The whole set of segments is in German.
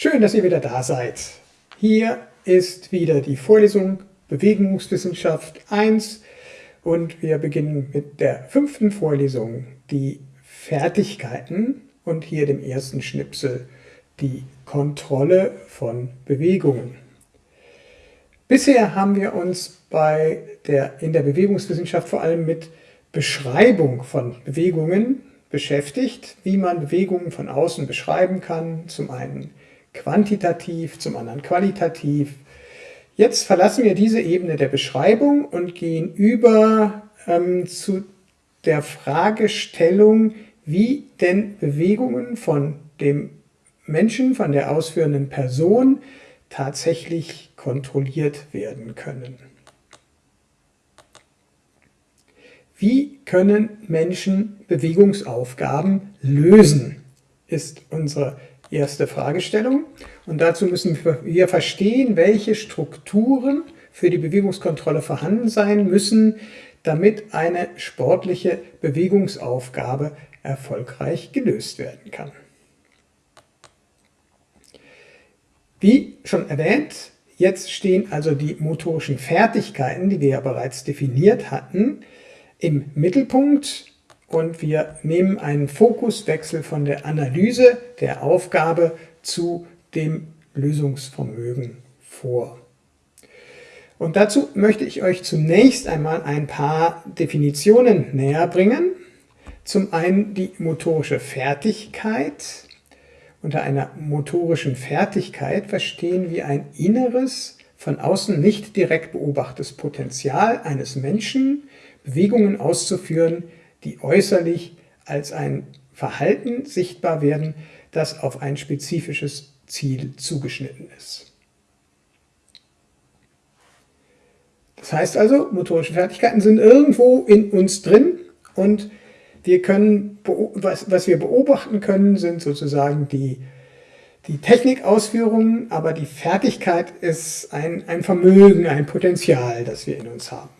Schön, dass ihr wieder da seid. Hier ist wieder die Vorlesung Bewegungswissenschaft 1 und wir beginnen mit der fünften Vorlesung, die Fertigkeiten und hier dem ersten Schnipsel die Kontrolle von Bewegungen. Bisher haben wir uns bei der, in der Bewegungswissenschaft vor allem mit Beschreibung von Bewegungen beschäftigt, wie man Bewegungen von außen beschreiben kann, zum einen quantitativ, zum anderen qualitativ. Jetzt verlassen wir diese Ebene der Beschreibung und gehen über ähm, zu der Fragestellung, wie denn Bewegungen von dem Menschen, von der ausführenden Person tatsächlich kontrolliert werden können. Wie können Menschen Bewegungsaufgaben lösen, ist unsere erste Fragestellung. Und dazu müssen wir verstehen, welche Strukturen für die Bewegungskontrolle vorhanden sein müssen, damit eine sportliche Bewegungsaufgabe erfolgreich gelöst werden kann. Wie schon erwähnt, jetzt stehen also die motorischen Fertigkeiten, die wir ja bereits definiert hatten, im Mittelpunkt und wir nehmen einen Fokuswechsel von der Analyse der Aufgabe zu dem Lösungsvermögen vor. Und dazu möchte ich euch zunächst einmal ein paar Definitionen näher bringen. Zum einen die motorische Fertigkeit. Unter einer motorischen Fertigkeit verstehen wir ein inneres, von außen nicht direkt beobachtetes Potenzial eines Menschen, Bewegungen auszuführen, die äußerlich als ein Verhalten sichtbar werden, das auf ein spezifisches Ziel zugeschnitten ist. Das heißt also, motorische Fertigkeiten sind irgendwo in uns drin und wir können, was, was wir beobachten können, sind sozusagen die, die Technikausführungen, aber die Fertigkeit ist ein, ein Vermögen, ein Potenzial, das wir in uns haben.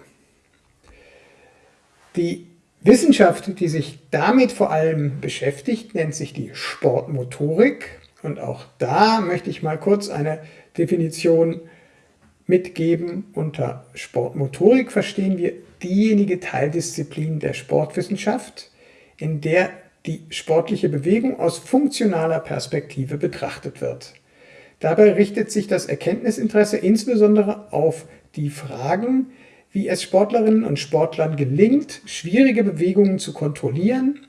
Die Wissenschaft, die sich damit vor allem beschäftigt, nennt sich die Sportmotorik. Und auch da möchte ich mal kurz eine Definition mitgeben. Unter Sportmotorik verstehen wir diejenige Teildisziplin der Sportwissenschaft, in der die sportliche Bewegung aus funktionaler Perspektive betrachtet wird. Dabei richtet sich das Erkenntnisinteresse insbesondere auf die Fragen, wie es Sportlerinnen und Sportlern gelingt, schwierige Bewegungen zu kontrollieren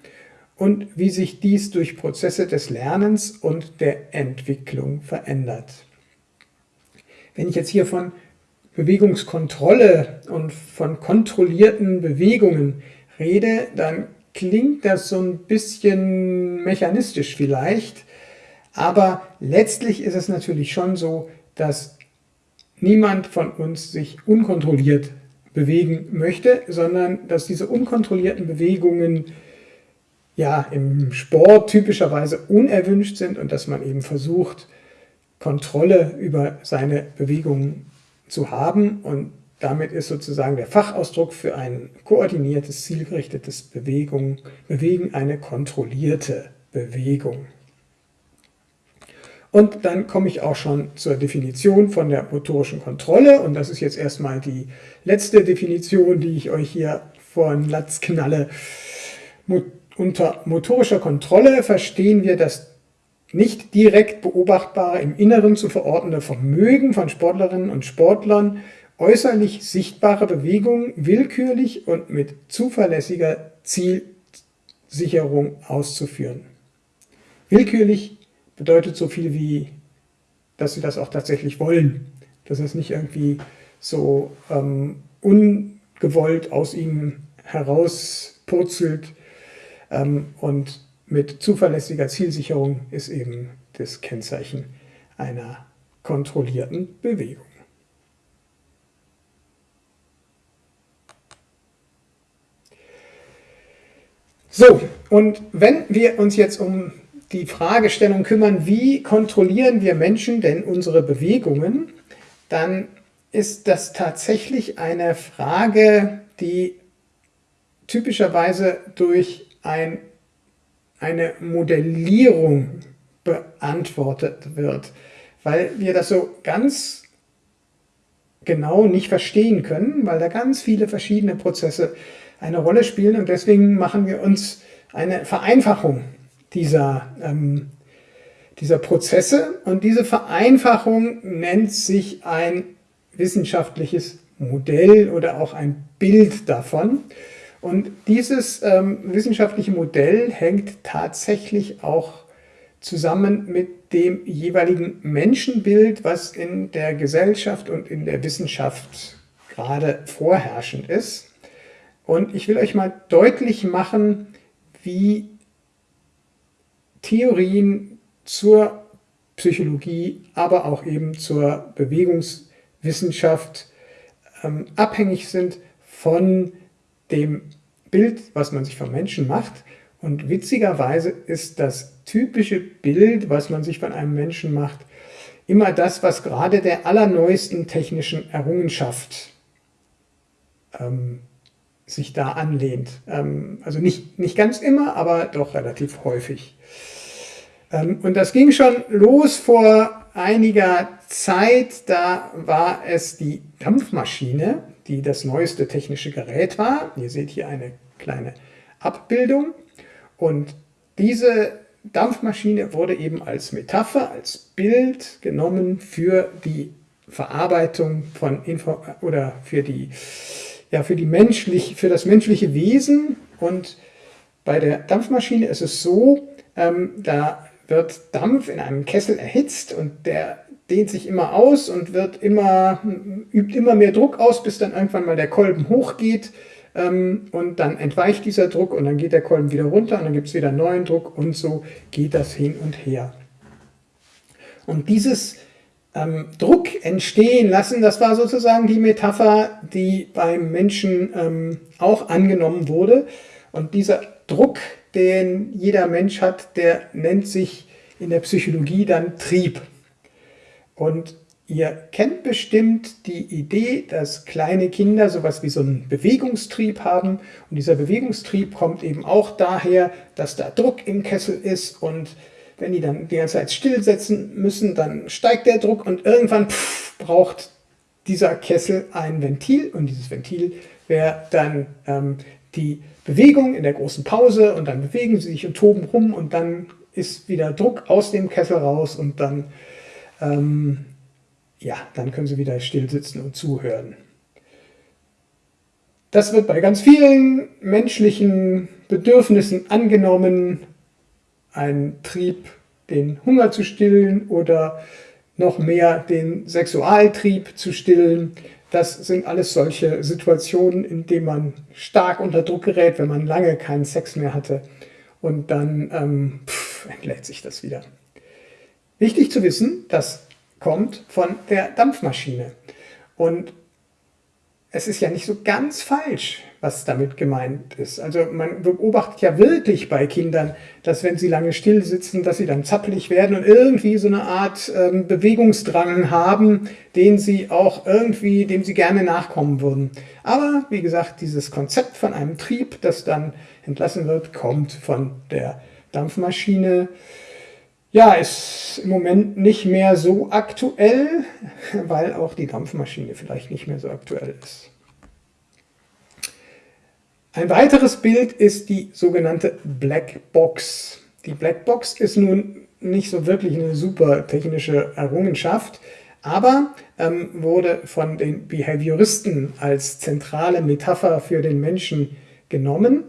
und wie sich dies durch Prozesse des Lernens und der Entwicklung verändert. Wenn ich jetzt hier von Bewegungskontrolle und von kontrollierten Bewegungen rede, dann klingt das so ein bisschen mechanistisch vielleicht, aber letztlich ist es natürlich schon so, dass niemand von uns sich unkontrolliert bewegen möchte, sondern dass diese unkontrollierten Bewegungen ja im Sport typischerweise unerwünscht sind und dass man eben versucht, Kontrolle über seine Bewegungen zu haben und damit ist sozusagen der Fachausdruck für ein koordiniertes, zielgerichtetes Bewegung, Bewegen eine kontrollierte Bewegung. Und dann komme ich auch schon zur Definition von der motorischen Kontrolle. Und das ist jetzt erstmal die letzte Definition, die ich euch hier vor den Latz knalle. Unter motorischer Kontrolle verstehen wir das nicht direkt beobachtbare, im Inneren zu verortende Vermögen von Sportlerinnen und Sportlern, äußerlich sichtbare Bewegungen willkürlich und mit zuverlässiger Zielsicherung auszuführen. Willkürlich bedeutet so viel wie, dass sie das auch tatsächlich wollen. Dass es nicht irgendwie so ähm, ungewollt aus ihnen herauspurzelt. Ähm, und mit zuverlässiger Zielsicherung ist eben das Kennzeichen einer kontrollierten Bewegung. So, und wenn wir uns jetzt um die Fragestellung kümmern, wie kontrollieren wir Menschen denn unsere Bewegungen, dann ist das tatsächlich eine Frage, die typischerweise durch ein, eine Modellierung beantwortet wird, weil wir das so ganz genau nicht verstehen können, weil da ganz viele verschiedene Prozesse eine Rolle spielen. Und deswegen machen wir uns eine Vereinfachung dieser, ähm, dieser Prozesse und diese Vereinfachung nennt sich ein wissenschaftliches Modell oder auch ein Bild davon. Und dieses ähm, wissenschaftliche Modell hängt tatsächlich auch zusammen mit dem jeweiligen Menschenbild, was in der Gesellschaft und in der Wissenschaft gerade vorherrschend ist. Und ich will euch mal deutlich machen, wie Theorien zur Psychologie, aber auch eben zur Bewegungswissenschaft ähm, abhängig sind von dem Bild, was man sich vom Menschen macht. Und witzigerweise ist das typische Bild, was man sich von einem Menschen macht, immer das, was gerade der allerneuesten technischen Errungenschaft ähm, sich da anlehnt. Ähm, also nicht, nicht ganz immer, aber doch relativ häufig. Ähm, und das ging schon los vor einiger Zeit, da war es die Dampfmaschine, die das neueste technische Gerät war. Ihr seht hier eine kleine Abbildung. Und diese Dampfmaschine wurde eben als Metapher, als Bild genommen für die Verarbeitung von Info oder für die ja für die menschlich für das menschliche Wesen und bei der Dampfmaschine ist es so, ähm, da wird Dampf in einem Kessel erhitzt und der dehnt sich immer aus und wird immer, übt immer mehr Druck aus, bis dann irgendwann mal der Kolben hochgeht ähm, und dann entweicht dieser Druck und dann geht der Kolben wieder runter und dann gibt es wieder neuen Druck und so geht das hin und her. Und dieses ähm, Druck entstehen lassen, das war sozusagen die Metapher, die beim Menschen ähm, auch angenommen wurde. Und dieser Druck, den jeder Mensch hat, der nennt sich in der Psychologie dann Trieb. Und ihr kennt bestimmt die Idee, dass kleine Kinder sowas wie so einen Bewegungstrieb haben. Und dieser Bewegungstrieb kommt eben auch daher, dass da Druck im Kessel ist und wenn die dann die ganze Zeit stillsetzen müssen, dann steigt der Druck und irgendwann pff, braucht dieser Kessel ein Ventil und dieses Ventil wäre dann ähm, die Bewegung in der großen Pause und dann bewegen sie sich und toben rum und dann ist wieder Druck aus dem Kessel raus und dann ähm, ja, dann können Sie wieder still sitzen und zuhören. Das wird bei ganz vielen menschlichen Bedürfnissen angenommen, ein Trieb, den Hunger zu stillen oder noch mehr den Sexualtrieb zu stillen. Das sind alles solche Situationen, in denen man stark unter Druck gerät, wenn man lange keinen Sex mehr hatte und dann ähm, pff, entlädt sich das wieder. Wichtig zu wissen, das kommt von der Dampfmaschine. Und es ist ja nicht so ganz falsch, was damit gemeint ist. Also man beobachtet ja wirklich bei Kindern, dass wenn sie lange still sitzen, dass sie dann zappelig werden und irgendwie so eine Art ähm, Bewegungsdrang haben, den sie auch irgendwie, dem sie gerne nachkommen würden. Aber wie gesagt, dieses Konzept von einem Trieb, das dann entlassen wird, kommt von der Dampfmaschine. Ja, ist im Moment nicht mehr so aktuell, weil auch die Dampfmaschine vielleicht nicht mehr so aktuell ist. Ein weiteres Bild ist die sogenannte Black Box. Die Black Box ist nun nicht so wirklich eine super technische Errungenschaft, aber ähm, wurde von den Behavioristen als zentrale Metapher für den Menschen genommen.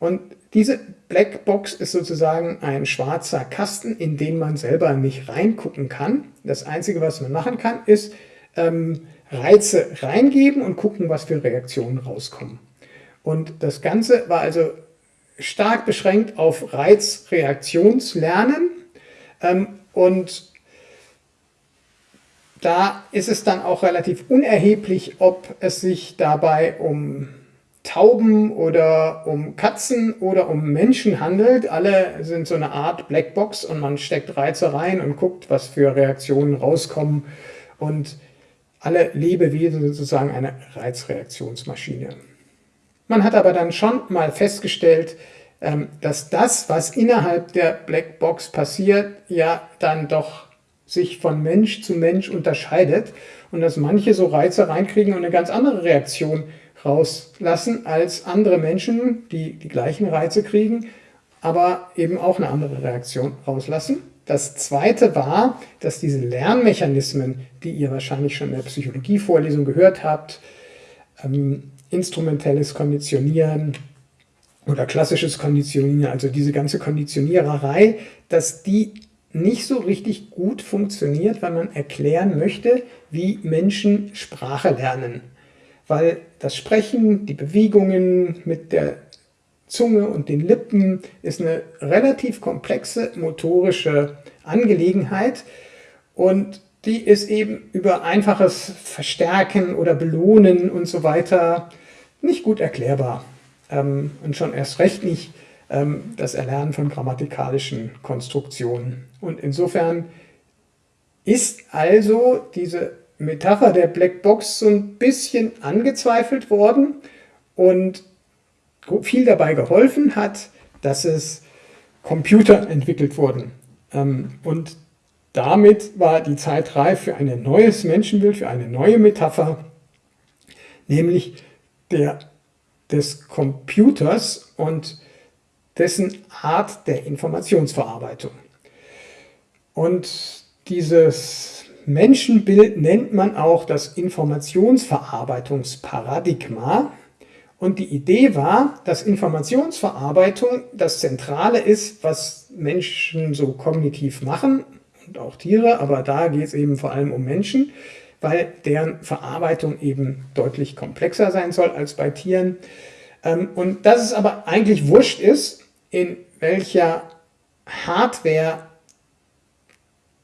Und diese Blackbox ist sozusagen ein schwarzer Kasten, in den man selber nicht reingucken kann. Das Einzige, was man machen kann, ist ähm, Reize reingeben und gucken, was für Reaktionen rauskommen. Und das Ganze war also stark beschränkt auf Reizreaktionslernen ähm, und da ist es dann auch relativ unerheblich, ob es sich dabei um Tauben oder um Katzen oder um Menschen handelt. Alle sind so eine Art Blackbox und man steckt Reize rein und guckt, was für Reaktionen rauskommen. Und alle Lebewesen sind sozusagen eine Reizreaktionsmaschine. Man hat aber dann schon mal festgestellt, ähm, dass das, was innerhalb der Blackbox passiert, ja dann doch sich von Mensch zu Mensch unterscheidet und dass manche so Reize reinkriegen und eine ganz andere Reaktion rauslassen als andere Menschen, die die gleichen Reize kriegen, aber eben auch eine andere Reaktion rauslassen. Das zweite war, dass diese Lernmechanismen, die ihr wahrscheinlich schon in der Psychologievorlesung gehört habt, ähm, instrumentelles Konditionieren oder klassisches Konditionieren, also diese ganze Konditioniererei, dass die nicht so richtig gut funktioniert, wenn man erklären möchte, wie Menschen Sprache lernen. Weil das Sprechen, die Bewegungen mit der Zunge und den Lippen ist eine relativ komplexe motorische Angelegenheit und die ist eben über einfaches Verstärken oder Belohnen und so weiter nicht gut erklärbar ähm, und schon erst recht nicht ähm, das Erlernen von grammatikalischen Konstruktionen. Und insofern ist also diese Metapher der Blackbox so ein bisschen angezweifelt worden und viel dabei geholfen hat, dass es Computer entwickelt wurden. Ähm, und damit war die Zeit reif für ein neues Menschenbild, für eine neue Metapher, nämlich der, des Computers und dessen Art der Informationsverarbeitung. Und dieses Menschenbild nennt man auch das Informationsverarbeitungsparadigma. Und die Idee war, dass Informationsverarbeitung das Zentrale ist, was Menschen so kognitiv machen und auch Tiere, aber da geht es eben vor allem um Menschen, weil deren Verarbeitung eben deutlich komplexer sein soll als bei Tieren. Ähm, und dass es aber eigentlich wurscht ist, in welcher Hardware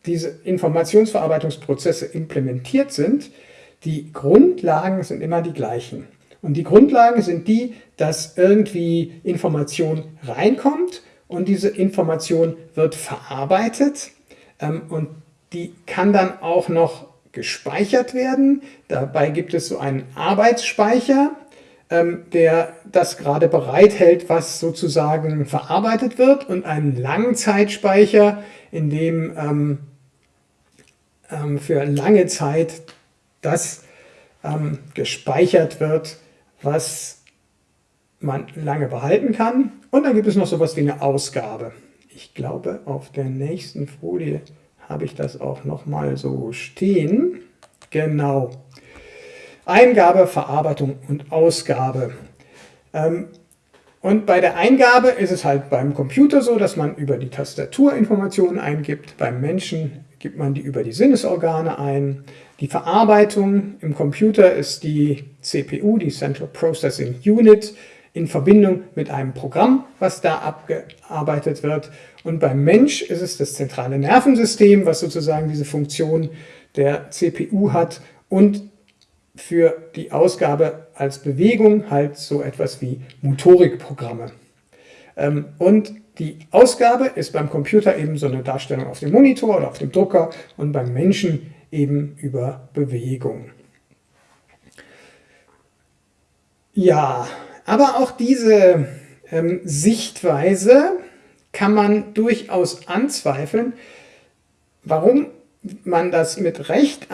diese Informationsverarbeitungsprozesse implementiert sind, die Grundlagen sind immer die gleichen. Und die Grundlagen sind die, dass irgendwie Information reinkommt und diese Information wird verarbeitet und die kann dann auch noch gespeichert werden. Dabei gibt es so einen Arbeitsspeicher, ähm, der das gerade bereithält, was sozusagen verarbeitet wird und einen Langzeitspeicher, in dem ähm, ähm, für lange Zeit das ähm, gespeichert wird, was man lange behalten kann. Und dann gibt es noch sowas wie eine Ausgabe. Ich glaube, auf der nächsten Folie habe ich das auch nochmal so stehen. Genau. Eingabe, Verarbeitung und Ausgabe. Ähm, und bei der Eingabe ist es halt beim Computer so, dass man über die Tastatur Informationen eingibt. Beim Menschen gibt man die über die Sinnesorgane ein. Die Verarbeitung im Computer ist die CPU, die Central Processing Unit, in Verbindung mit einem Programm, was da abgearbeitet wird. Und beim Mensch ist es das zentrale Nervensystem, was sozusagen diese Funktion der CPU hat und für die Ausgabe als Bewegung halt so etwas wie Motorikprogramme. Ähm, und die Ausgabe ist beim Computer eben so eine Darstellung auf dem Monitor oder auf dem Drucker und beim Menschen eben über Bewegung. Ja, aber auch diese ähm, Sichtweise kann man durchaus anzweifeln, warum man das mit Recht